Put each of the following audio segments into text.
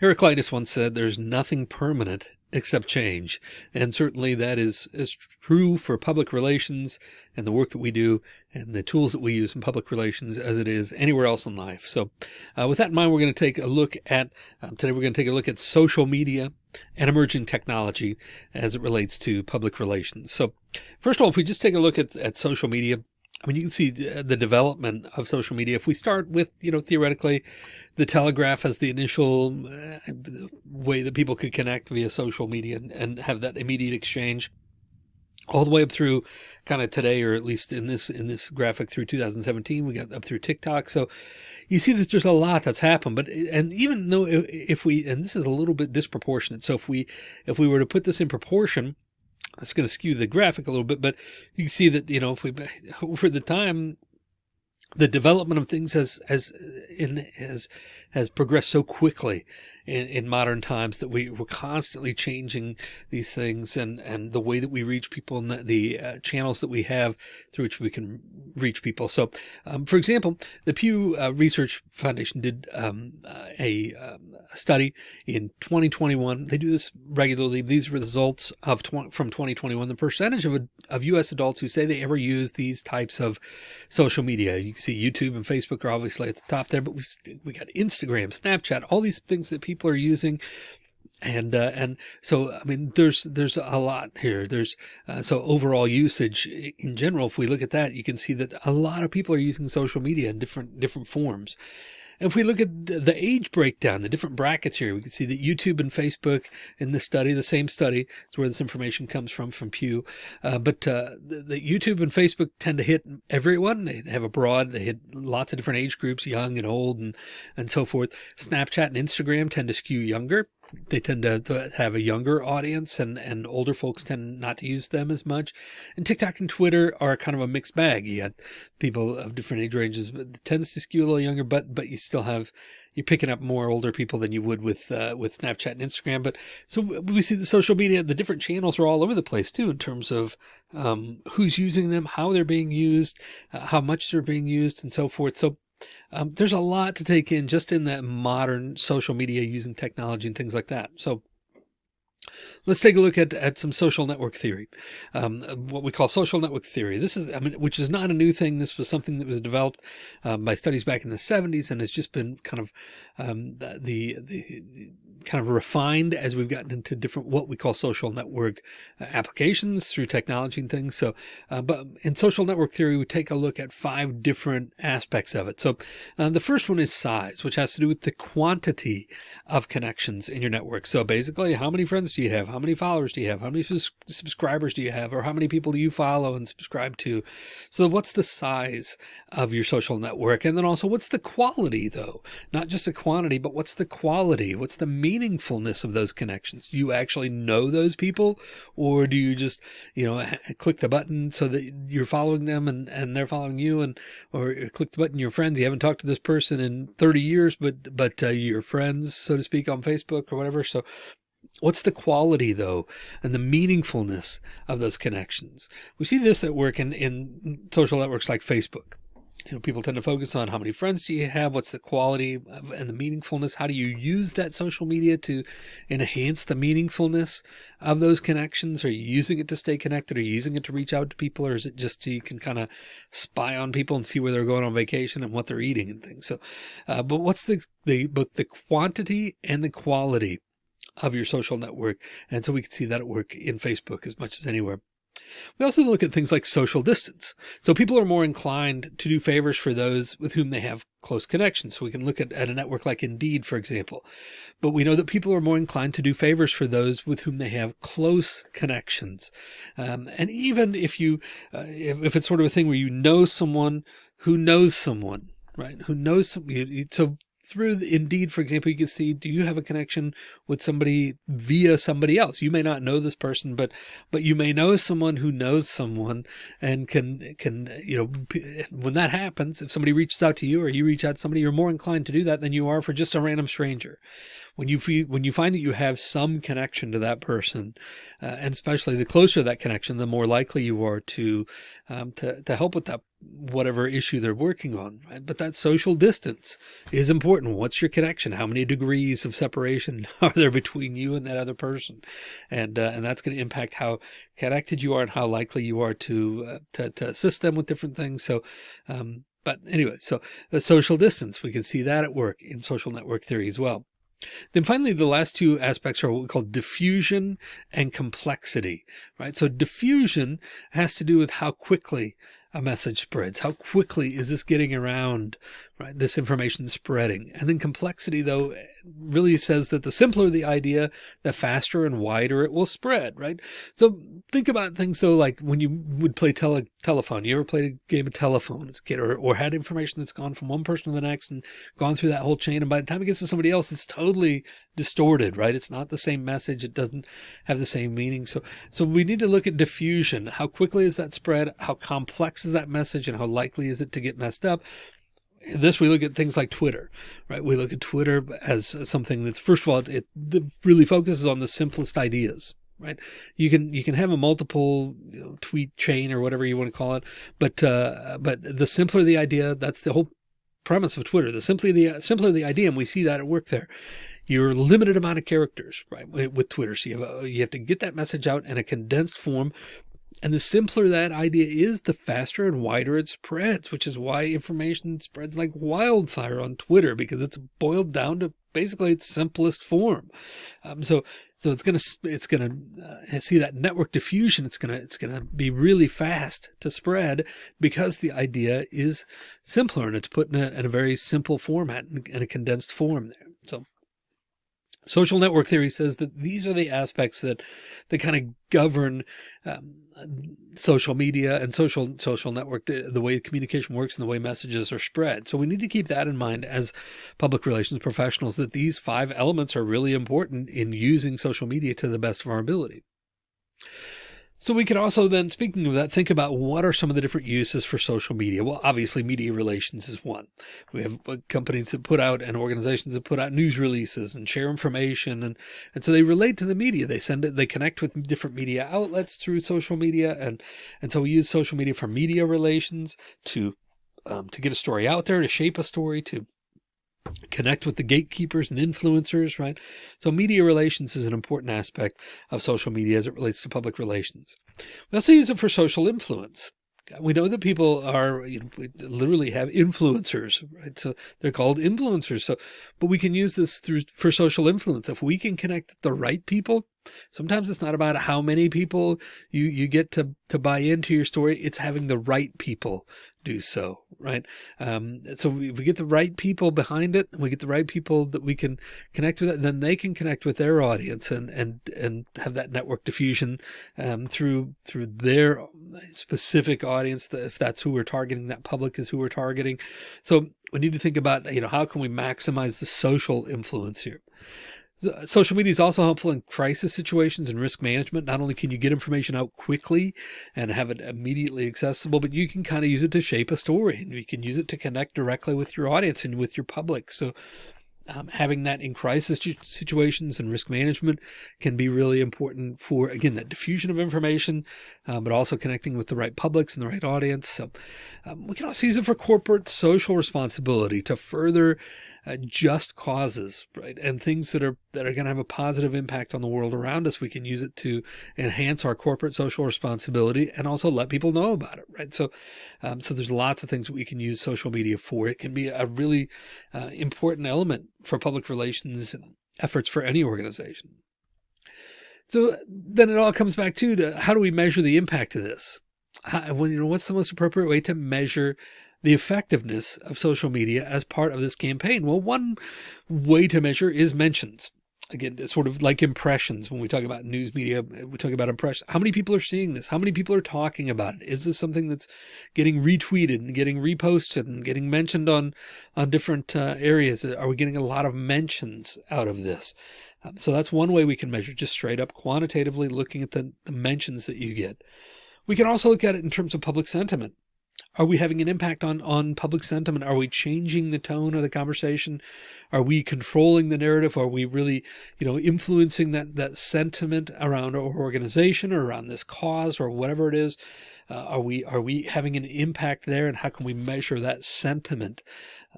Heraclitus once said, there's nothing permanent except change. And certainly that is, is true for public relations and the work that we do and the tools that we use in public relations as it is anywhere else in life. So uh, with that in mind, we're going to take a look at, um, today we're going to take a look at social media and emerging technology as it relates to public relations. So first of all, if we just take a look at, at social media, I mean, you can see the development of social media. If we start with, you know, theoretically, the telegraph as the initial uh, way that people could connect via social media and, and have that immediate exchange all the way up through kind of today, or at least in this, in this graphic through 2017, we got up through TikTok. So you see that there's a lot that's happened, but, and even though if we, and this is a little bit disproportionate. So if we, if we were to put this in proportion, that's going to skew the graphic a little bit, but you can see that, you know, if we, over the time, the development of things has, has uh, in, has, has progressed so quickly in, in modern times that we were constantly changing these things and, and the way that we reach people and the, the uh, channels that we have through which we can reach people. So, um, for example, the Pew uh, Research Foundation did um, uh, a, um, a, study in 2021. They do this regularly. These results of from 2021, the percentage of, of U.S. adults who say they ever use these types of social media. You can see YouTube and Facebook are obviously at the top there, but we we got Instagram, Snapchat, all these things that people people are using. And uh, and so I mean there's there's a lot here. There's uh, so overall usage in general if we look at that you can see that a lot of people are using social media in different different forms if we look at the age breakdown, the different brackets here, we can see that YouTube and Facebook in this study, the same study, is where this information comes from, from Pew. Uh, but uh, the, the, YouTube and Facebook tend to hit everyone. They have a broad, they hit lots of different age groups, young and old and, and so forth. Snapchat and Instagram tend to skew younger they tend to have a younger audience and, and older folks tend not to use them as much. And TikTok and Twitter are kind of a mixed bag. You got people of different age ranges, but it tends to skew a little younger, but, but you still have, you're picking up more older people than you would with, uh, with Snapchat and Instagram. But so we see the social media, the different channels are all over the place too, in terms of, um, who's using them, how they're being used, uh, how much they're being used and so forth. So um, there's a lot to take in just in that modern social media using technology and things like that. So Let's take a look at, at some social network theory, um, what we call social network theory. This is, I mean, which is not a new thing. This was something that was developed um, by studies back in the 70s and has just been kind of um, the, the kind of refined as we've gotten into different what we call social network uh, applications through technology and things. So, uh, but in social network theory, we take a look at five different aspects of it. So uh, the first one is size, which has to do with the quantity of connections in your network. So basically, how many friends do you have? How many followers do you have? How many subscribers do you have? Or how many people do you follow and subscribe to? So what's the size of your social network? And then also what's the quality though? Not just the quantity, but what's the quality? What's the meaningfulness of those connections? Do you actually know those people or do you just, you know, click the button so that you're following them and, and they're following you and, or click the button, your friends, you haven't talked to this person in 30 years, but, but uh, your friends, so to speak, on Facebook or whatever. So What's the quality though and the meaningfulness of those connections? We see this at work in, in social networks like Facebook you know, people tend to focus on how many friends do you have? What's the quality of, and the meaningfulness? How do you use that social media to enhance the meaningfulness of those connections? Are you using it to stay connected? Are you using it to reach out to people? Or is it just so you can kind of spy on people and see where they're going on vacation and what they're eating and things? So, uh, but what's the, the, both the quantity and the quality of your social network? And so we can see that at work in Facebook as much as anywhere. We also look at things like social distance. So people are more inclined to do favors for those with whom they have close connections. So we can look at, at a network like Indeed, for example, but we know that people are more inclined to do favors for those with whom they have close connections. Um, and even if you, uh, if, if, it's sort of a thing where you know someone who knows someone, right? Who knows some, so through Indeed, for example, you can see, do you have a connection with somebody via somebody else? You may not know this person, but, but you may know someone who knows someone and can, can, you know, when that happens, if somebody reaches out to you or you reach out to somebody, you're more inclined to do that than you are for just a random stranger. When you feel, when you find that you have some connection to that person, uh, and especially the closer that connection, the more likely you are to, um, to, to help with that whatever issue they're working on, right? But that social distance is important. What's your connection? How many degrees of separation are there between you and that other person? And, uh, and that's going to impact how connected you are and how likely you are to, uh, to, to assist them with different things. So, um, but anyway, so the social distance, we can see that at work in social network theory as well. Then finally, the last two aspects are what we call diffusion and complexity, right? So diffusion has to do with how quickly a message spreads? How quickly is this getting around, right? This information spreading. And then complexity though really says that the simpler the idea, the faster and wider it will spread, right? So think about things though, like when you would play tele telephone, you ever played a game of telephone as a kid or, or had information that's gone from one person to the next and gone through that whole chain. And by the time it gets to somebody else, it's totally distorted, right? It's not the same message. It doesn't have the same meaning. So, so we need to look at diffusion. How quickly is that spread? How complex is that message and how likely is it to get messed up? This we look at things like Twitter, right? We look at Twitter as something that's first of all, it, it really focuses on the simplest ideas, right? You can, you can have a multiple you know, tweet chain or whatever you want to call it. But, uh, but the simpler the idea, that's the whole premise of Twitter. The simply the simpler the idea, and we see that at work there. Your limited amount of characters, right? With Twitter, so you have, a, you have to get that message out in a condensed form and the simpler that idea is, the faster and wider it spreads, which is why information spreads like wildfire on Twitter because it's boiled down to basically its simplest form. Um, so, so it's going to, it's going to uh, see that network diffusion. It's going to, it's going to be really fast to spread because the idea is simpler and it's put in a, in a very simple format and a condensed form there. So Social network theory says that these are the aspects that, that kind of govern um, social media and social social network, the, the, way communication works and the way messages are spread. So we need to keep that in mind as public relations professionals, that these five elements are really important in using social media to the best of our ability. So we could also then, speaking of that, think about what are some of the different uses for social media? Well, obviously media relations is one. We have uh, companies that put out and organizations that put out news releases and share information. And, and so they relate to the media. They send it, they connect with different media outlets through social media. And, and so we use social media for media relations to, um, to get a story out there, to shape a story, to connect with the gatekeepers and influencers, right? So media relations is an important aspect of social media as it relates to public relations. We also use it for social influence. We know that people are, you know, literally have influencers, right? So they're called influencers. So, but we can use this through for social influence. If we can connect the right people, sometimes it's not about how many people you, you get to, to buy into your story. It's having the right people do so, right? Um, so we, we get the right people behind it, we get the right people that we can connect with it, then they can connect with their audience and, and, and have that network diffusion, um, through, through their specific audience, if that's who we're targeting, that public is who we're targeting. So we need to think about, you know, how can we maximize the social influence here? Social media is also helpful in crisis situations and risk management. Not only can you get information out quickly and have it immediately accessible, but you can kind of use it to shape a story and you can use it to connect directly with your audience and with your public. So um, having that in crisis situations and risk management can be really important for, again, that diffusion of information, uh, but also connecting with the right publics and the right audience. So um, we can also use it for corporate social responsibility to further uh, just causes, right? And things that are, that are going to have a positive impact on the world around us. We can use it to enhance our corporate social responsibility and also let people know about it, right? So, um, so there's lots of things that we can use social media for. It can be a really uh, important element for public relations efforts for any organization. So then it all comes back to, to how do we measure the impact of this? How, when, you know, what's the most appropriate way to measure the effectiveness of social media as part of this campaign? Well, one way to measure is mentions. Again, it's sort of like impressions. When we talk about news media, we talk about impressions. How many people are seeing this? How many people are talking about it? Is this something that's getting retweeted and getting reposted and getting mentioned on, on different uh, areas? Are we getting a lot of mentions out of this? Um, so that's one way we can measure just straight up quantitatively looking at the, the mentions that you get. We can also look at it in terms of public sentiment. Are we having an impact on, on public sentiment? Are we changing the tone of the conversation? Are we controlling the narrative? Are we really, you know, influencing that, that sentiment around our organization or around this cause or whatever it is? Uh, are we, are we having an impact there? And how can we measure that sentiment?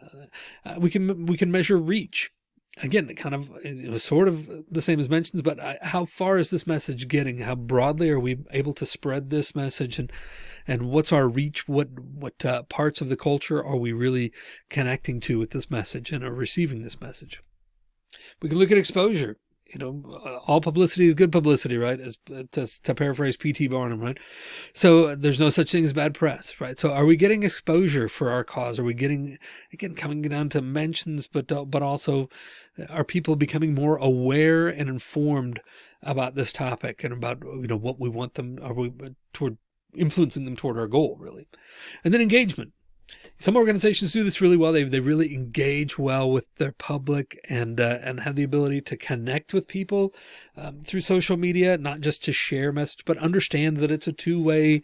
Uh, uh we can, we can measure reach again, kind of you know, sort of the same as mentions, but how far is this message getting? How broadly are we able to spread this message and, and what's our reach? What, what uh, parts of the culture are we really connecting to with this message and are receiving this message? We can look at exposure you know, uh, all publicity is good publicity, right? As to, to paraphrase P.T. Barnum, right? So there's no such thing as bad press, right? So are we getting exposure for our cause? Are we getting, again, coming down to mentions, but, uh, but also uh, are people becoming more aware and informed about this topic and about, you know, what we want them, are we toward influencing them toward our goal really? And then engagement some organizations do this really well. They, they really engage well with their public and, uh, and have the ability to connect with people um, through social media, not just to share message, but understand that it's a two way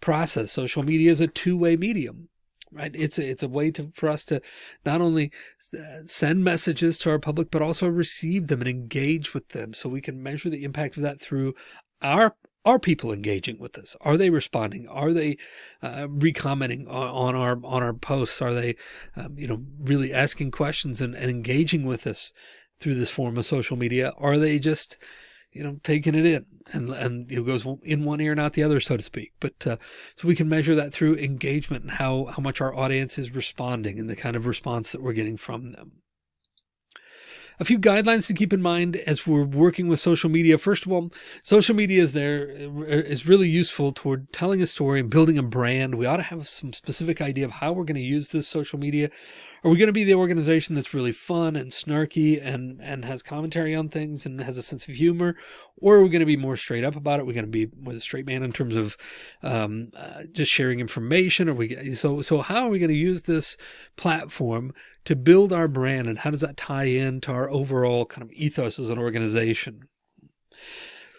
process. Social media is a two way medium right? It's a, it's a way to, for us to not only uh, send messages to our public, but also receive them and engage with them. So we can measure the impact of that through our are people engaging with us? Are they responding? Are they uh, recommenting on, on, our on our posts? Are they, um, you know, really asking questions and, and engaging with us through this form of social media? Are they just, you know, taking it in and and it goes in one ear, not the other, so to speak. But uh, so we can measure that through engagement and how how much our audience is responding and the kind of response that we're getting from them. A few guidelines to keep in mind as we're working with social media. First of all, social media is there uh, is really useful toward telling a story and building a brand. We ought to have some specific idea of how we're going to use this social media are we going to be the organization that's really fun and snarky and, and has commentary on things and has a sense of humor? Or are we going to be more straight up about it? We're going to be more the straight man in terms of, um, uh, just sharing information. Or we, so, so how are we going to use this platform to build our brand and how does that tie into our overall kind of ethos as an organization?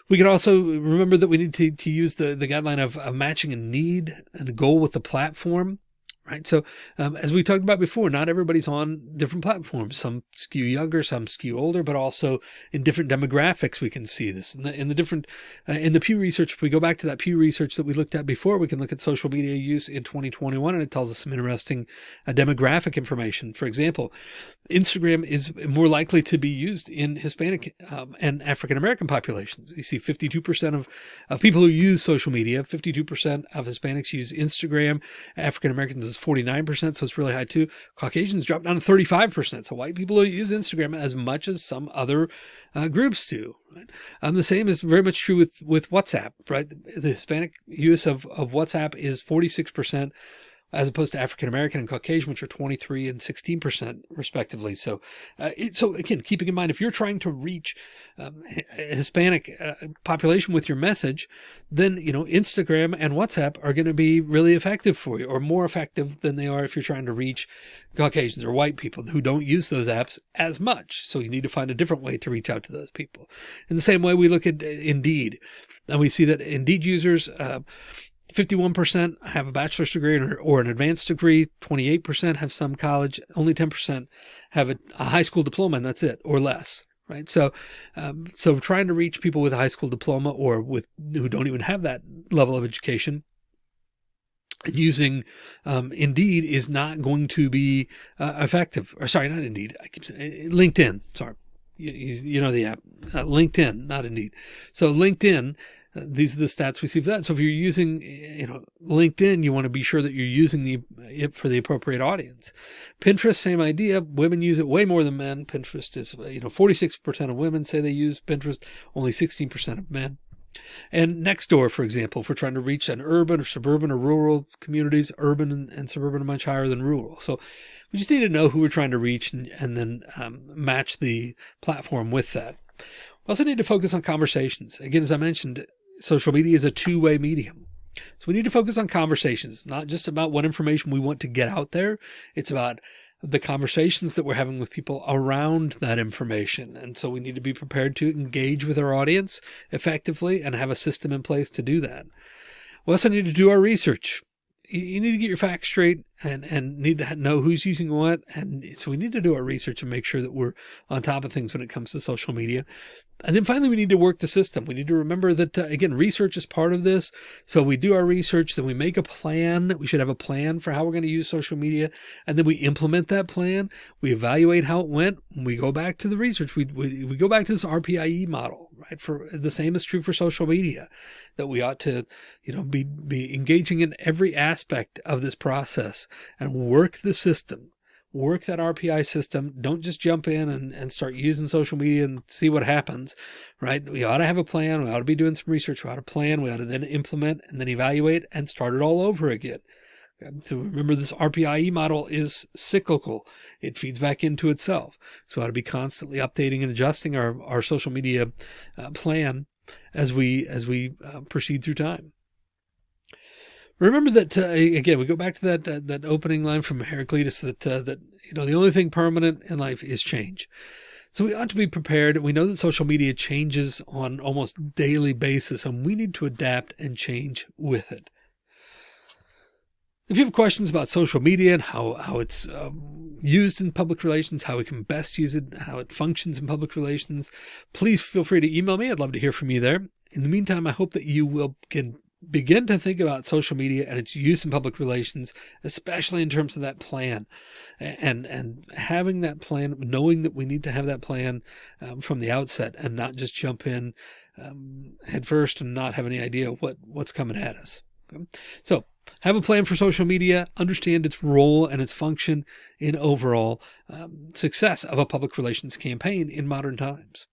We can also remember that we need to, to use the, the guideline of, of matching a need and a goal with the platform right? So um, as we talked about before, not everybody's on different platforms. Some skew younger, some skew older, but also in different demographics, we can see this in the, in the different, uh, in the Pew research. If we go back to that Pew research that we looked at before, we can look at social media use in 2021 and it tells us some interesting uh, demographic information. For example, Instagram is more likely to be used in Hispanic um, and African-American populations. You see 52% of, of people who use social media, 52% of Hispanics use Instagram, African-Americans is 49%. So it's really high too. Caucasians dropped down to 35%. So white people use Instagram as much as some other uh, groups do. Right? Um, the same is very much true with, with WhatsApp, right? The Hispanic use of, of WhatsApp is 46% as opposed to African American and Caucasian, which are 23 and 16% respectively. So, uh, it, so again, keeping in mind, if you're trying to reach um, Hispanic uh, population with your message, then, you know, Instagram and WhatsApp are going to be really effective for you or more effective than they are if you're trying to reach Caucasians or white people who don't use those apps as much. So you need to find a different way to reach out to those people. In the same way we look at uh, Indeed and we see that Indeed users, uh, 51% have a bachelor's degree or, or an advanced degree. 28% have some college. Only 10% have a, a, high school diploma and that's it or less. Right. So, um, so trying to reach people with a high school diploma or with who don't even have that level of education using um, Indeed is not going to be uh, effective or sorry, not Indeed. I keep saying LinkedIn. Sorry. You, you know the app, uh, LinkedIn, not Indeed. So LinkedIn these are the stats we see for that. So if you're using, you know, LinkedIn, you want to be sure that you're using the it for the appropriate audience. Pinterest, same idea. Women use it way more than men. Pinterest is, you know, 46% of women say they use Pinterest, only 16% of men. And Nextdoor, for example, if we're trying to reach an urban or suburban or rural communities, urban and, and suburban are much higher than rural. So we just need to know who we're trying to reach and, and then um, match the platform with that. We also need to focus on conversations. Again, as I mentioned, social media is a two-way medium. So we need to focus on conversations, not just about what information we want to get out there. It's about the conversations that we're having with people around that information. And so we need to be prepared to engage with our audience effectively and have a system in place to do that. We also need to do our research. you need to get your facts straight and, and need to know who's using what. And so we need to do our research and make sure that we're on top of things when it comes to social media. And then finally, we need to work the system. We need to remember that, uh, again, research is part of this. So we do our research, then we make a plan. We should have a plan for how we're going to use social media. And then we implement that plan. We evaluate how it went. We go back to the research. We, we, we go back to this RPIE model, right? For the same is true for social media that we ought to, you know, be, be engaging in every aspect of this process and work the system work that RPI system. Don't just jump in and, and start using social media and see what happens, right? We ought to have a plan. We ought to be doing some research. We ought to plan. We ought to then implement and then evaluate and start it all over again. So remember this RPIE model is cyclical. It feeds back into itself. So we ought to be constantly updating and adjusting our, our social media uh, plan as we, as we uh, proceed through time. Remember that uh, again. We go back to that uh, that opening line from Heraclitus that uh, that you know the only thing permanent in life is change. So we ought to be prepared. We know that social media changes on almost daily basis, and we need to adapt and change with it. If you have questions about social media and how how it's um, used in public relations, how we can best use it, how it functions in public relations, please feel free to email me. I'd love to hear from you there. In the meantime, I hope that you will get begin to think about social media and its use in public relations, especially in terms of that plan and, and having that plan, knowing that we need to have that plan um, from the outset and not just jump in um, head first and not have any idea what, what's coming at us. Okay? So have a plan for social media, understand its role and its function in overall um, success of a public relations campaign in modern times.